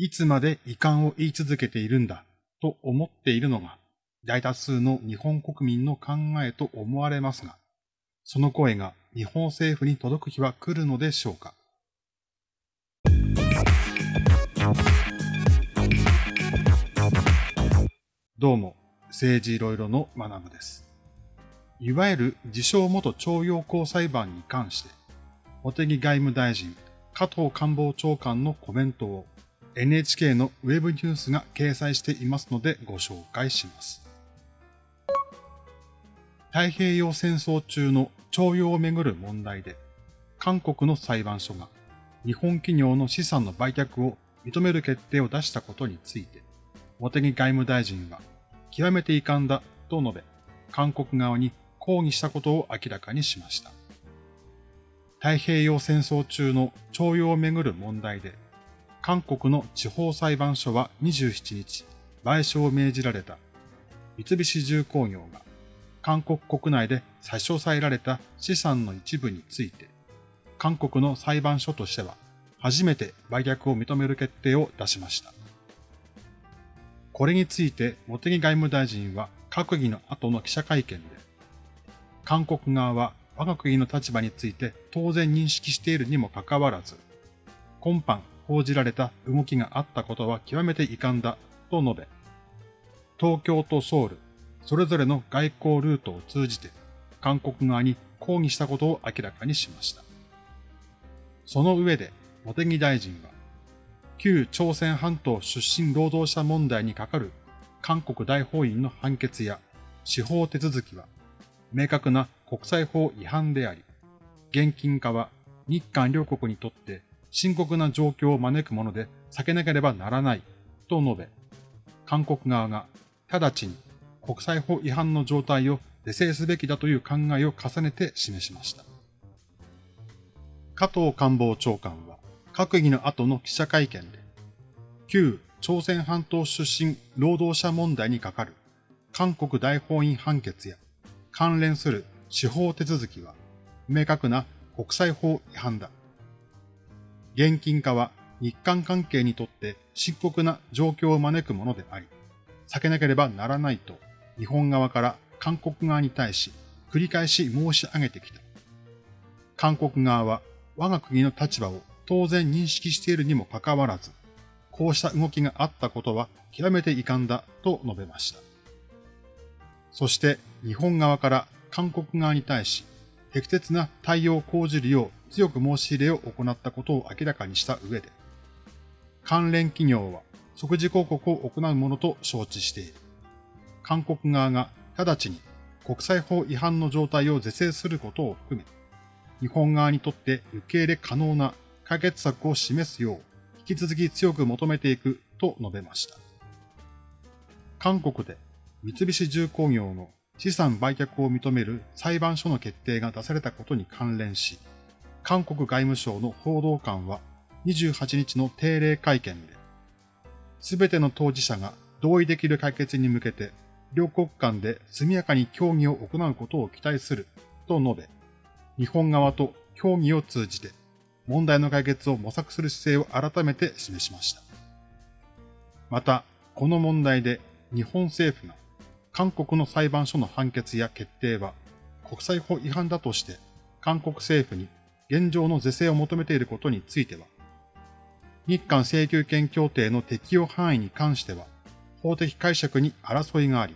いつまで遺憾を言い続けているんだと思っているのが大多数の日本国民の考えと思われますが、その声が日本政府に届く日は来るのでしょうか。どうも、政治いろいろの学部です。いわゆる自称元徴用工裁判に関して、茂木外務大臣、加藤官房長官のコメントを NHK のウェブニュースが掲載していますのでご紹介します。太平洋戦争中の徴用をめぐる問題で、韓国の裁判所が日本企業の資産の売却を認める決定を出したことについて、茂木外務大臣は極めて遺憾だと述べ、韓国側に抗議したことを明らかにしました。太平洋戦争中の徴用をめぐる問題で、韓国の地方裁判所は27日、賠償を命じられた三菱重工業が韓国国内で差し押さえられた資産の一部について、韓国の裁判所としては初めて売却を認める決定を出しました。これについて茂木外務大臣は閣議の後の記者会見で、韓国側は我が国の立場について当然認識しているにもかかわらず、今般報じられた動きがあったことは極めて遺憾だと述べ、東京とソウル、それぞれの外交ルートを通じて韓国側に抗議したことを明らかにしました。その上で、茂木大臣は、旧朝鮮半島出身労働者問題にかかる韓国大法院の判決や司法手続きは明確な国際法違反であり、現金化は日韓両国にとって深刻な状況を招くもので避けなければならないと述べ、韓国側が直ちに国際法違反の状態を是正すべきだという考えを重ねて示しました。加藤官房長官は閣議の後の記者会見で、旧朝鮮半島出身労働者問題にかかる韓国大法院判決や関連する司法手続きは明確な国際法違反だ。現金化は日韓関係にとって深刻な状況を招くものであり、避けなければならないと日本側から韓国側に対し繰り返し申し上げてきた。韓国側は我が国の立場を当然認識しているにもかかわらず、こうした動きがあったことは極めて遺憾だと述べました。そして日本側から韓国側に対し、適切な対応を講じるよう強く申し入れを行ったことを明らかにした上で、関連企業は即時広告を行うものと承知している。韓国側が直ちに国際法違反の状態を是正することを含め、日本側にとって受け入れ可能な解決策を示すよう、引き続き強く求めていくと述べました。韓国で三菱重工業の資産売却を認める裁判所の決定が出されたことに関連し、韓国外務省の報道官は28日の定例会見で、すべての当事者が同意できる解決に向けて、両国間で速やかに協議を行うことを期待すると述べ、日本側と協議を通じて問題の解決を模索する姿勢を改めて示しました。また、この問題で日本政府が韓国の裁判所の判決や決定は国際法違反だとして韓国政府に現状の是正を求めていることについては、日韓請求権協定の適用範囲に関しては法的解釈に争いがあり、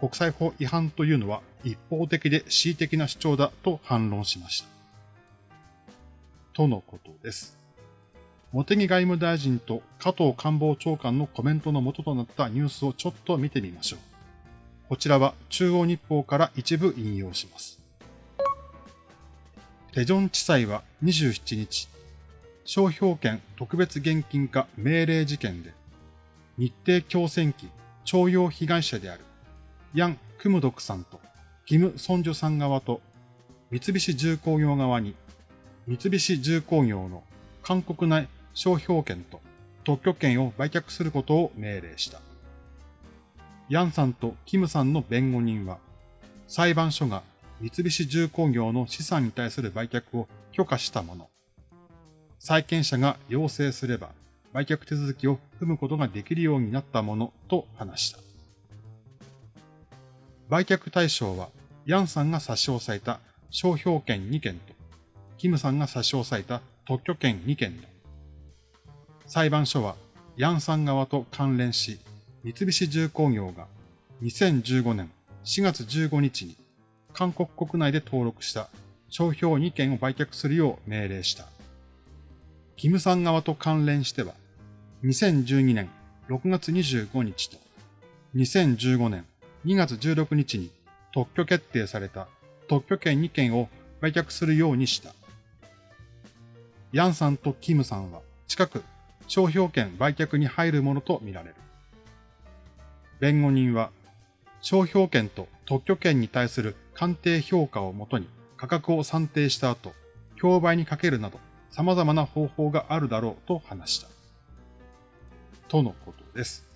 国際法違反というのは一方的で恣意的な主張だと反論しました。とのことです。茂木外務大臣と加藤官房長官のコメントの元となったニュースをちょっと見てみましょう。こちらは中央日報から一部引用します。テジョン地裁は27日、商標権特別現金化命令事件で、日程強戦機徴用被害者であるヤン・クムドクさんとキム・ソンジョさん側と三菱重工業側に三菱重工業の韓国内商標権と特許権を売却することを命令した。ヤンさんとキムさんの弁護人は、裁判所が三菱重工業の資産に対する売却を許可したもの。債権者が要請すれば、売却手続きを踏むことができるようになったものと話した。売却対象は、ヤンさんが差し押さえた商標権2件と、キムさんが差し押さえた特許権2件だ。裁判所は、ヤンさん側と関連し、三菱重工業が2015年4月15日に韓国国内で登録した商標2件を売却するよう命令した。キムさん側と関連しては、2012年6月25日と2015年2月16日に特許決定された特許権2件を売却するようにした。ヤンさんとキムさんは近く商標権売却に入るものとみられる。弁護人は、商標権と特許権に対する鑑定評価をもとに価格を算定した後、競売にかけるなど様々な方法があるだろうと話した。とのことです。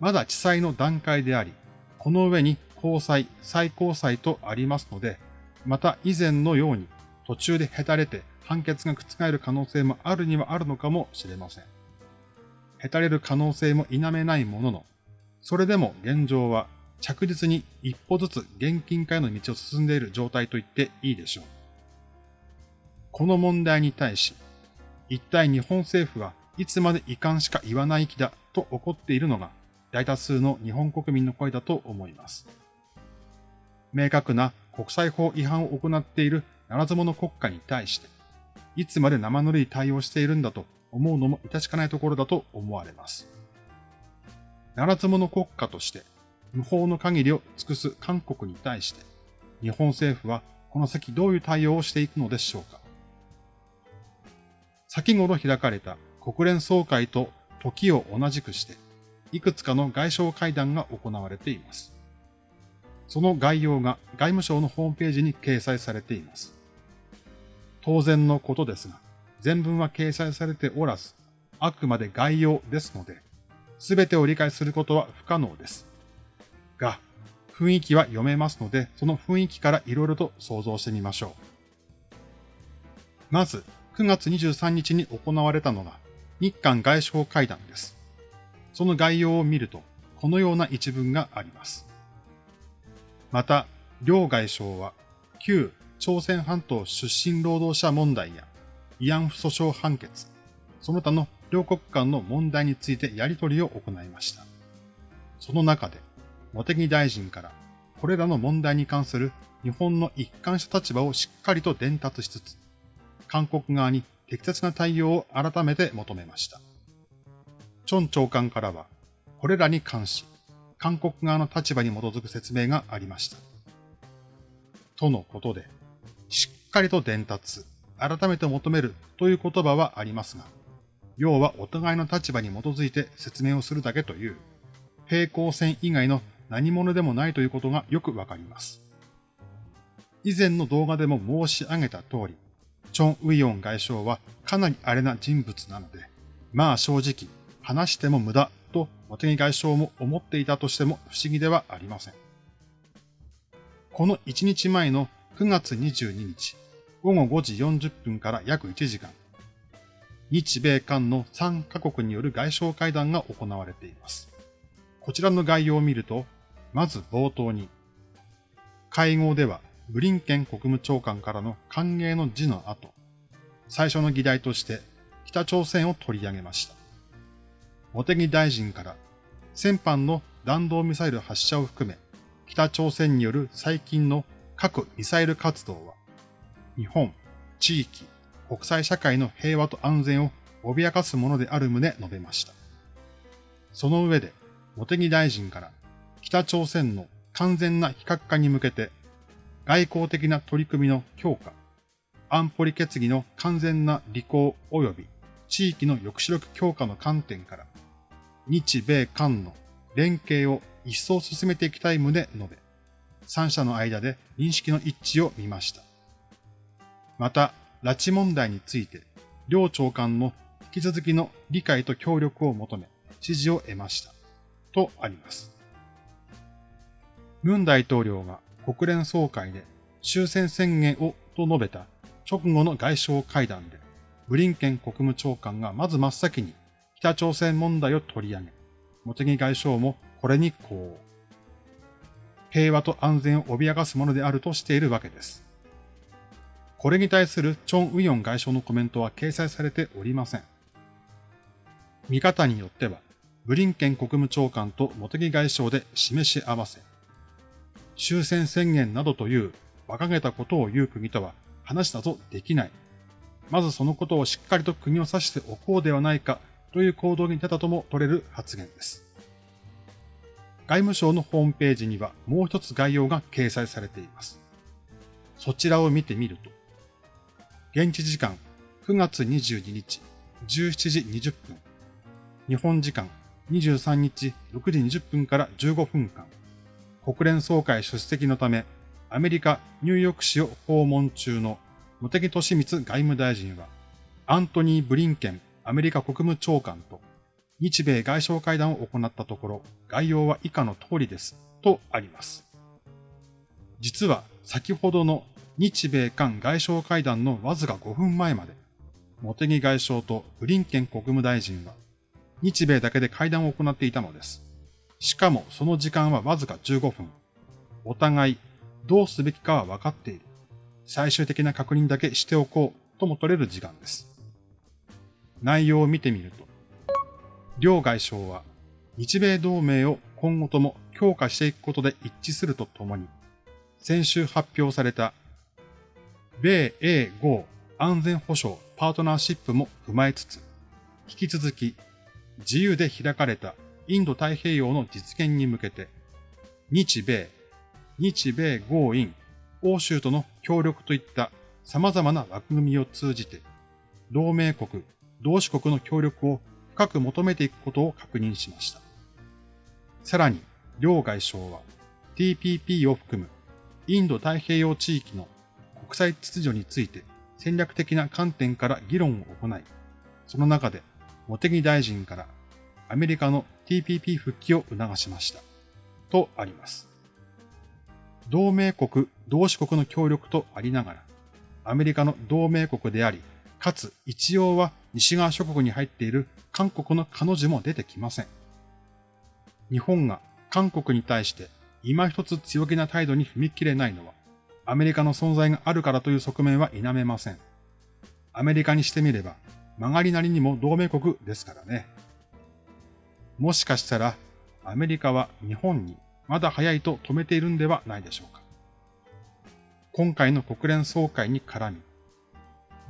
まだ地裁の段階であり、この上に高裁、最高裁とありますので、また以前のように途中でへたれて判決が覆る可能性もあるにはあるのかもしれません。へたれる可能性も否めないものの、それでも現状は着実に一歩ずつ現金化への道を進んでいる状態と言っていいでしょう。この問題に対し、一体日本政府はいつまで遺憾しか言わない気だと怒っているのが大多数の日本国民の声だと思います。明確な国際法違反を行っているならず者国家に対して、いつまで生ぬるい対応しているんだと思うのも致し方ないところだと思われます。ならず者国家として無法の限りを尽くす韓国に対して、日本政府はこの先どういう対応をしていくのでしょうか。先頃開かれた国連総会と時を同じくして、いくつかの外相会談が行われています。その概要が外務省のホームページに掲載されています。当然のことですが、全文は掲載されておらず、あくまで概要ですので、すべてを理解することは不可能です。が、雰囲気は読めますので、その雰囲気からいろいろと想像してみましょう。まず、9月23日に行われたのが、日韓外相会談です。その概要を見ると、このような一文があります。また、両外相は、旧朝鮮半島出身労働者問題や慰安婦訴訟判決、その他の両国間の問題についてやり取りを行いました。その中で、茂木大臣からこれらの問題に関する日本の一貫した立場をしっかりと伝達しつつ、韓国側に適切な対応を改めて求めました。チョン長官からは、これらに関し、韓国側の立場に基づく説明がありました。とのことで、しっかりと伝達、改めて求めるという言葉はありますが、要はお互いの立場に基づいて説明をするだけという、平行線以外の何者でもないということがよくわかります。以前の動画でも申し上げた通り、チョン・ウィヨン外相はかなり荒れな人物なので、まあ正直、話しても無駄と茂木外相も思っていたとしても不思議ではありません。この1日前の9月22日、午後5時40分から約1時間、日米韓の3カ国による外相会談が行われています。こちらの概要を見ると、まず冒頭に、会合ではブリンケン国務長官からの歓迎の辞の後、最初の議題として北朝鮮を取り上げました。茂木大臣から、先般の弾道ミサイル発射を含め、北朝鮮による最近の核ミサイル活動は、日本、地域、国際社会の平和と安全を脅かすものである旨述べました。その上で、茂木大臣から北朝鮮の完全な非核化に向けて外交的な取り組みの強化、安保理決議の完全な履行及び地域の抑止力強化の観点から日米韓の連携を一層進めていきたい旨述べ、三者の間で認識の一致を見ました。また、拉致問題について、両長官の引き続きの理解と協力を求め、支持を得ました。とあります。ムン大統領が国連総会で終戦宣言をと述べた直後の外相会談で、ブリンケン国務長官がまず真っ先に北朝鮮問題を取り上げ、茂木外相もこれにこう。平和と安全を脅かすものであるとしているわけです。これに対するチョン・ウヨン外相のコメントは掲載されておりません。見方によっては、ブリンケン国務長官と茂木外相で示し合わせ、終戦宣言などという馬鹿げたことを言う国とは話などできない。まずそのことをしっかりと国を指しておこうではないかという行動に出たとも取れる発言です。外務省のホームページにはもう一つ概要が掲載されています。そちらを見てみると、現地時間9月22日17時20分、日本時間23日6時20分から15分間、国連総会出席のため、アメリカ・ニューヨーク市を訪問中の茂木敏光外務大臣は、アントニー・ブリンケンアメリカ国務長官と日米外相会談を行ったところ、概要は以下の通りです、とあります。実は先ほどの日米韓外相会談のわずか5分前まで、茂木外相とブリンケン国務大臣は、日米だけで会談を行っていたのです。しかもその時間はわずか15分。お互いどうすべきかは分かっている。最終的な確認だけしておこうとも取れる時間です。内容を見てみると、両外相は日米同盟を今後とも強化していくことで一致するとともに、先週発表された米英豪安全保障パートナーシップも踏まえつつ、引き続き自由で開かれたインド太平洋の実現に向けて、日米、日米豪印、欧州との協力といった様々な枠組みを通じて、同盟国、同志国の協力を深く求めていくことを確認しました。さらに、両外相は TPP を含むインド太平洋地域の国際秩序について戦略的な観点から議論を行い、その中で茂木大臣からアメリカの TPP 復帰を促しました。とあります。同盟国、同志国の協力とありながら、アメリカの同盟国であり、かつ一応は西側諸国に入っている韓国の彼女も出てきません。日本が韓国に対して今一つ強気な態度に踏み切れないのは、アメリカの存在があるからという側面は否めません。アメリカにしてみれば、曲がりなりにも同盟国ですからね。もしかしたら、アメリカは日本にまだ早いと止めているんではないでしょうか。今回の国連総会に絡み、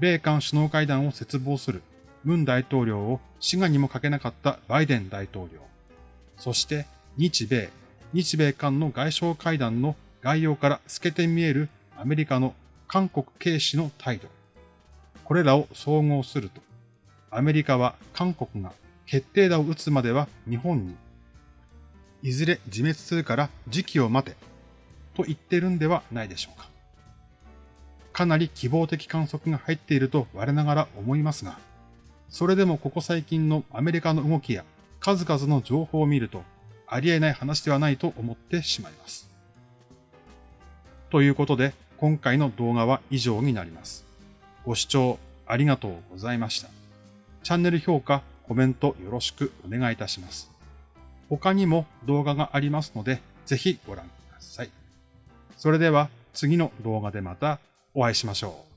米韓首脳会談を切望する文大統領を滋賀にもかけなかったバイデン大統領、そして日米、日米韓の外相会談の概要から透けて見えるアメリカの韓国軽視の態度。これらを総合すると、アメリカは韓国が決定打を打つまでは日本に、いずれ自滅するから時期を待て、と言ってるんではないでしょうか。かなり希望的観測が入っていると我ながら思いますが、それでもここ最近のアメリカの動きや数々の情報を見ると、ありえない話ではないと思ってしまいます。ということで、今回の動画は以上になります。ご視聴ありがとうございました。チャンネル評価、コメントよろしくお願いいたします。他にも動画がありますので、ぜひご覧ください。それでは次の動画でまたお会いしましょう。